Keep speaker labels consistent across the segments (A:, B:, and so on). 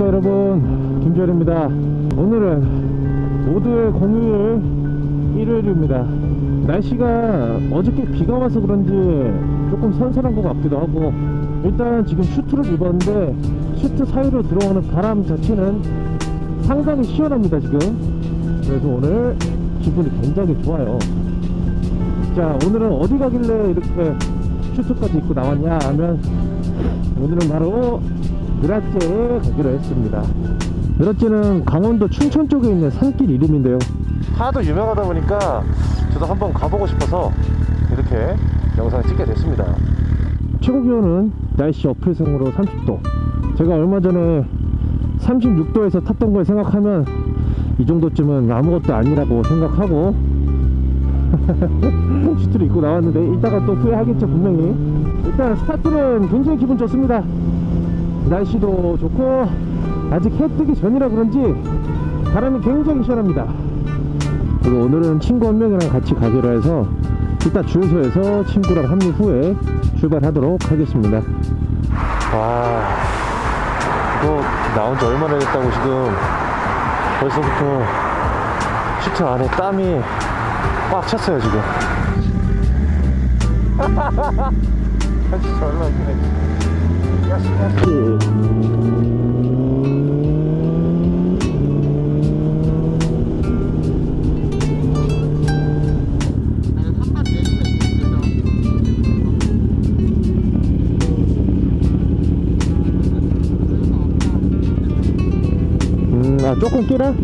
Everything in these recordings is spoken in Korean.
A: 안녕하십니까 여러분. 김주열입니다. 오늘은 모두의 공휴일 일요일입니다. 날씨가 어저께 비가 와서 그런지 조금 선선한 것 같기도 하고 일단 지금 슈트를 입었는데 슈트 사이로 들어오는 바람 자체는 상당히 시원합니다 지금. 그래서 오늘 기분이 굉장히 좋아요. 자 오늘은 어디 가길래 이렇게 슈트까지 입고 나왔냐 하면 오늘은 바로 느라제에 가기로 했습니다. 느라제는 강원도 춘천 쪽에 있는 산길 이름인데요. 하도 유명하다 보니까 저도 한번 가보고 싶어서 이렇게 영상을 찍게 됐습니다. 최고 기온은 날씨 어플성으로 30도. 제가 얼마 전에 36도에서 탔던 걸 생각하면 이 정도쯤은 아무것도 아니라고 생각하고 슈트를 입고 나왔는데 이따가 또 후회하겠죠 분명히. 일단 스타트는 굉장히 기분 좋습니다 날씨도 좋고 아직 해 뜨기 전이라 그런지 바람이 굉장히 시원합니다. 그리고 오늘은 친구 한 명이랑 같이 가기로 해서 이따 주유소에서 친구랑 합류 후에 출발하도록 하겠습니다. 와 이거 나온 지 얼마나 됐다고 지금. 벌써부터 슈트 안에 땀이 꽉 찼어요 지금. 아 진짜 웃기네 야씨 야씨 음, 아 조금 끼라?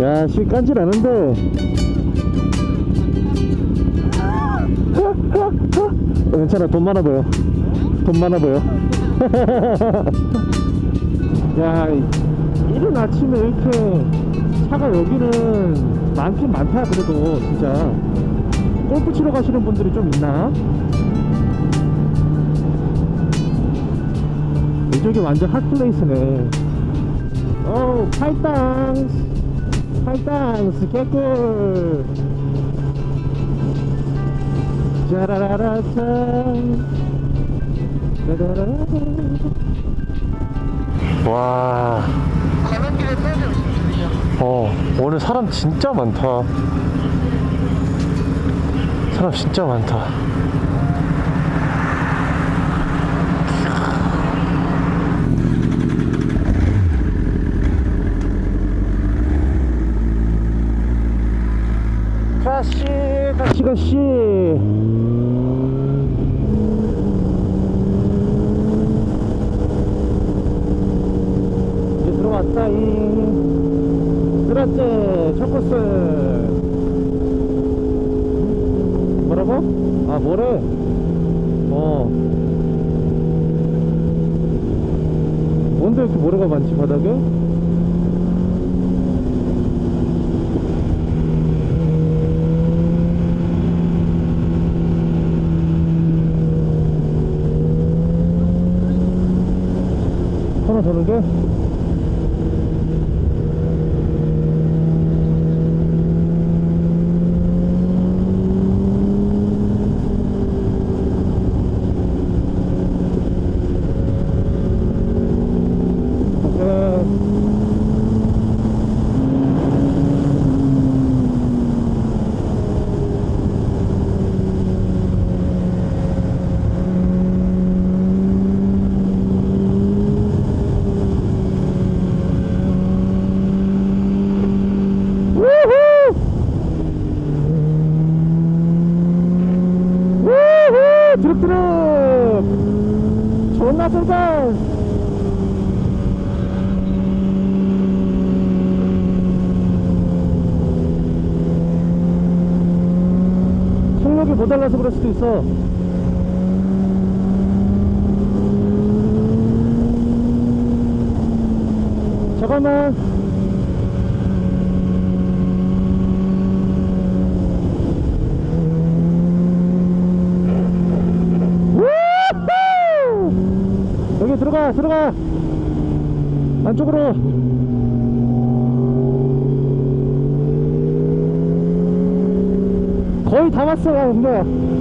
A: 야, 씨 깐질 않은데. 괜찮아, 돈 많아 보여. 돈 많아 보여. 야, 이른 아침에 이렇게 차가 여기는 많긴 많다, 그래도 진짜. 골프 치러 가시는 분들이 좀 있나? 이쪽이 완전 핫플레이스네. 오, 팔당스. 팔당스 개꿀. 짜라라라짠. 와.
B: 오십시오.
A: 어, 오늘 사람 진짜 많다. 사람 진짜 많다. 가시, 가시, 가시. 이제 들어 왔다잉. 그렇지, 첫 코스. 뭐라고? 아, 뭐래? 어. 뭔데 이렇게 모래가 많지, 바닥에? 하나 더는 게? 오케이. 우후! 우후! 드럭 드럭! 존나 쏜다! 속력이 모자라서 그럴 수도 있어. 잠깐만. 여기 들어가 들어가 안쪽으로 거의 다 왔어요 근데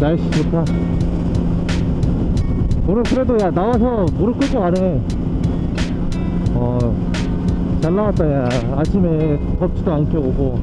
A: 날씨 좋다. 오늘 그래도 야 나와서 무릎 꿇고 가네. 어, 잘 나왔다 야. 아침에 덥지도 않게 오고.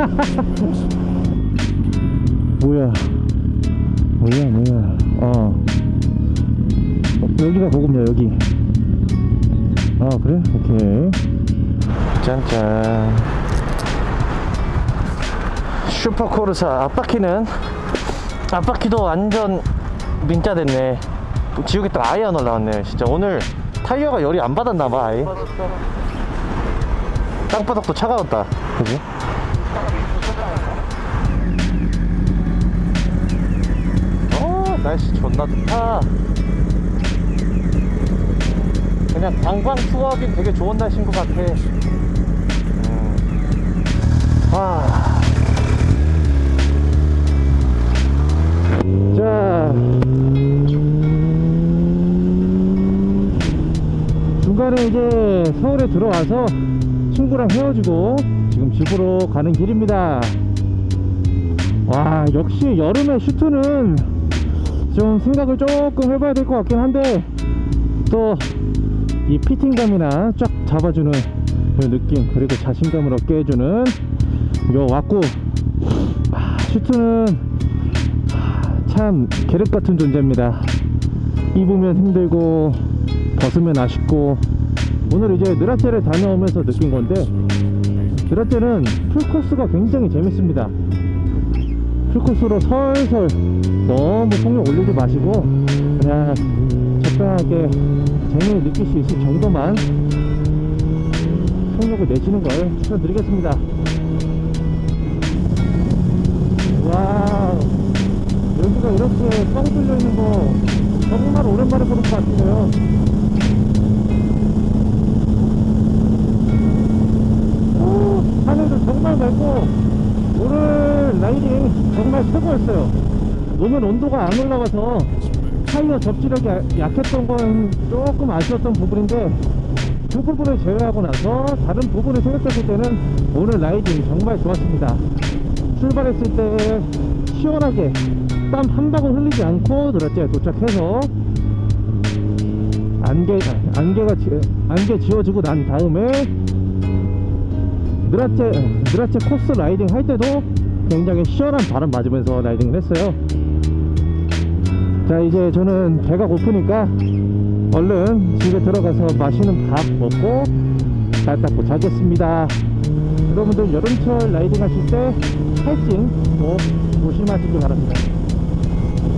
A: 뭐야? 뭐야 뭐야? 어. 어, 여기가 고급이야 여기. 아 그래? 오케이. 짠짠 슈퍼코르사 앞바퀴는 앞바퀴도 완전 민자 됐네 지우개떡 아예 안 올라왔네 진짜 오늘 타이어가 열이 안 받았나봐 아예 땅바닥도 차가웠다 그지? 어 날씨 존나 좋다 그냥 방방 투어하긴 되게 좋은 날씨인 것 같아 음. 와. 자. 중간에 이제 서울에 들어와서 친구랑 헤어지고 지금 집으로 가는 길입니다. 와 역시 여름에 슈트는 좀 생각을 조금 해봐야 될 것 같긴 한데 또 이 피팅감이나 쫙 잡아주는 그 느낌 그리고 자신감을 얻게 해주는 요 왁구 아, 슈트는 아, 참 계륵 같은 존재입니다. 입으면 힘들고 벗으면 아쉽고 오늘 이제 느라체를 다녀오면서 느낀 건데 느라체는 풀코스가 굉장히 재밌습니다. 풀코스로 설설 너무 속력 올리지 마시고 그냥 적당하게 재미를 느낄 수 있을 정도만 속력을 내시는 걸 추천드리겠습니다 이렇게 뻥 뚫려 있는 거 정말 오랜만에 보는 것 같은데요. 오, 하늘도 정말 맑고 오늘 라이딩 정말 최고였어요. 오늘 온도가 안 올라가서 타이어 접지력이 야- 약했던 건 조금 아쉬웠던 부분인데 그 부분을 제외하고 나서 다른 부분을 생각했을 때는 오늘 라이딩 정말 좋았습니다. 출발했을 때 시원하게 땀 한 방울 흘리지 않고 드라제에 도착해서 안개 안개가 지, 안개 지워지고 난 다음에 느랏재 느랏재 코스 riding 할 때도 굉장히 시원한 바람 맞으면서 riding을 했어요. 자 이제 저는 배가 고프니까 얼른 집에 들어가서 맛있는 밥 먹고 잘 닦고 자겠습니다. 여러분들 여름철 riding 하실 때 탈진 꼭 조심하시기 바랍니다.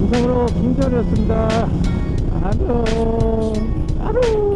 A: 이상으로 김전이었습니다. 안녕. 안녕.